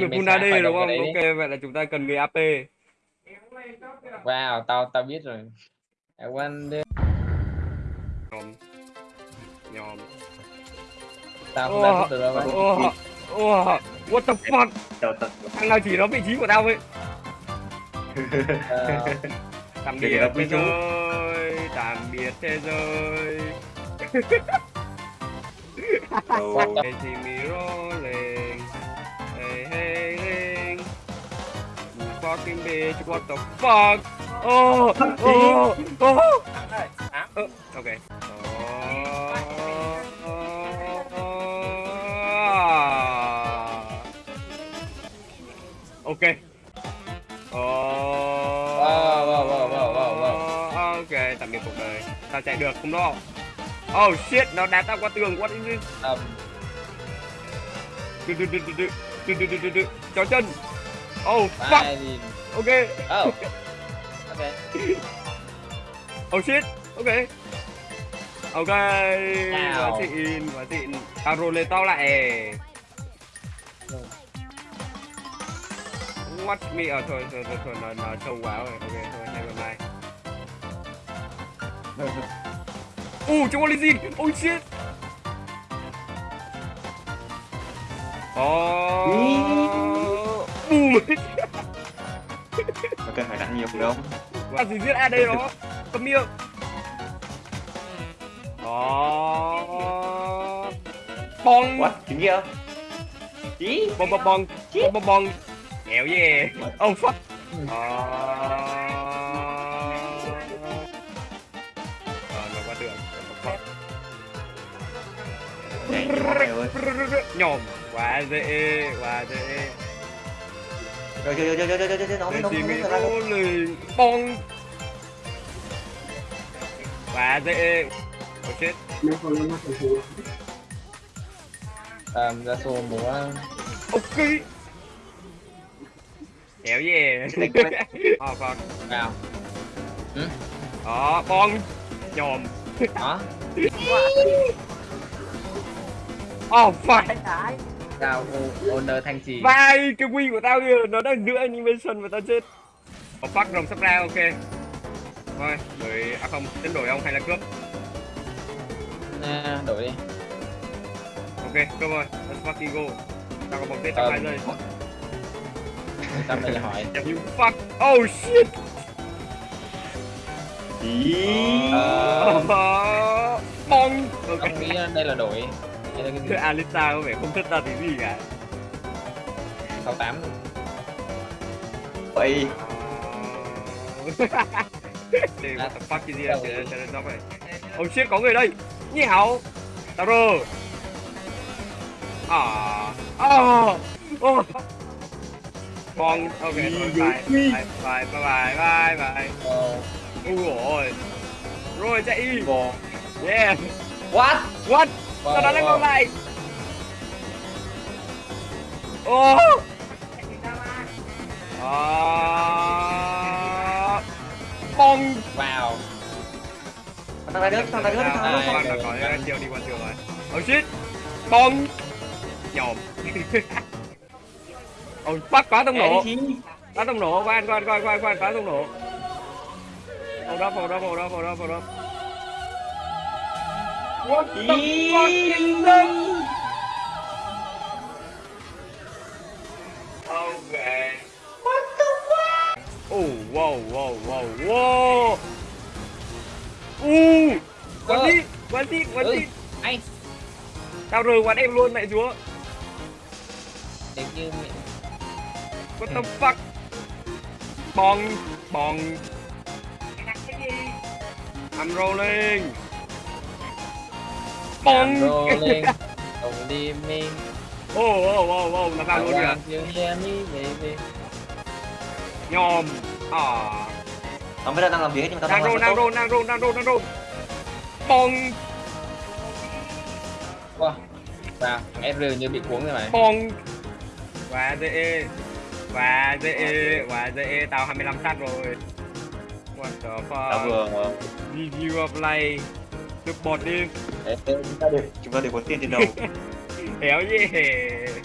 Sẽ AD khởi đúng không? Ok, vậy là chúng ta cần người AP. Wow, tao tao biết rồi. I wonder Nhòm. Nhòm. tao không biết được đâu. ồ, ồ, what the fuck? Thằng nào chỉ nó vị trí của tao ấy. Ờ, Tạm biệt thế giới, tạm biệt thế giới. đầu Hey, fucking bitch, what the fuck? Oh, oh, oh. Ờ, ok. Ok. Wow, wow, wow, wow, wow, wow. Ok, tạm biệt cuộc đời. Tao chạy được không đó. Oh shit, nó đá tao qua tường. What is this? um, đự, đự, đự, đự, đự, đự, đự, đự, đự. Chó chân. Oh fuck. bye đi. Ok. Oh. Ok. Oh shit. Ok. Ok. Quá Wow. xịn, quá xịn. Tao roll lên tao lại. Watch me. Ờ thôi thôi thôi, thôi nó nó sâu quá rồi. Ok thôi, never mind. Uh, trong Olizin. Oh shit. Oh. Boom. nó cần phải đánh nhiều đâu Làm gì giết AD đó? Cầm miệng Đó. Bong. What chính nghĩa ý Bong bong bong. Bong bong bong. Hell yeah. Oh fuck. Đó. Ờ? Nhổm Quá dễ Quá dễ rồi rồi rồi rồi rồi rồi nó nó nó bong và dễ. Có chết. Làm ra số múa. Ok. Kéo về. Ờ con nào. Ừ. Đó con nhòm. Hả? Oh fuck Cao ô owner thanh trì. Vai, cái quy của tao kìa, nó đang giữ animation mà tao chết. Oh fuck, rồng sắp ra, ok. Thôi, đổi, à không, tính đổi ông hay là cướp? Nè, đổi đi. Ok, cướp rồi, let's fucking go. Tao có một tên tao Ờ, hai giây. Tao giờ hỏi. You fuck, oh shit. Ý. Ờ, Bong Ok tao nghĩ đây là đổi. Đây gì? Alita có vẻ không thích ta tí gì cả 68. vậy Dude, what the fuck is vậy. Oh shit, có người đây. Nhị hảo. Tao rơ. À. À. Oh. Con, ok, thôi, bye. Bye, bye, bye, bye, bye. Ờ, Ui rồi. Rồi chạy bò Yeah. what What? Sau đó lên ngược lại. Ô Bong Wow. Thằng này nữa, thằng này nữa, thằng này nữa. Thằng này nữa, đi qua trường rồi Oh shit. Bong Nhồm Ôi bắt quá tốc độ Quá tốc độ, qua anh, qua anh, qua anh, qua anh, quá tốc độ Hold up, hold up, hold up, hold up, hold up. What the fuck is that? Okay. What the fuck? Oh, wow, wow, wow, wow. Uh, quán đi, quán đi, quán Ừ. đi. Anh. Tao rời quán em luôn mẹ chúa. Nếu như mẹ- What the fuck? Bong, bong. I'm rolling. Bong. Rolling. Don't leave me. Oh, oh, oh, oh, là tao luôn kìa. you hear me, baby. Nhòm. À. nó mới đang làm việc nhưng mà tao Đang roll, đang roll, đang roll, đang roll, đang roll. Bong, Wow. Wow, FR như bị cuốn rồi mày. bong. Quá dễ. Quá dễ, quá dễ. Tao 25 sát rồi. What the tao fuck? vừa Review of play. Support đi. chúng ta đều chúng ta đều có tiền trên đầu Hell yeah.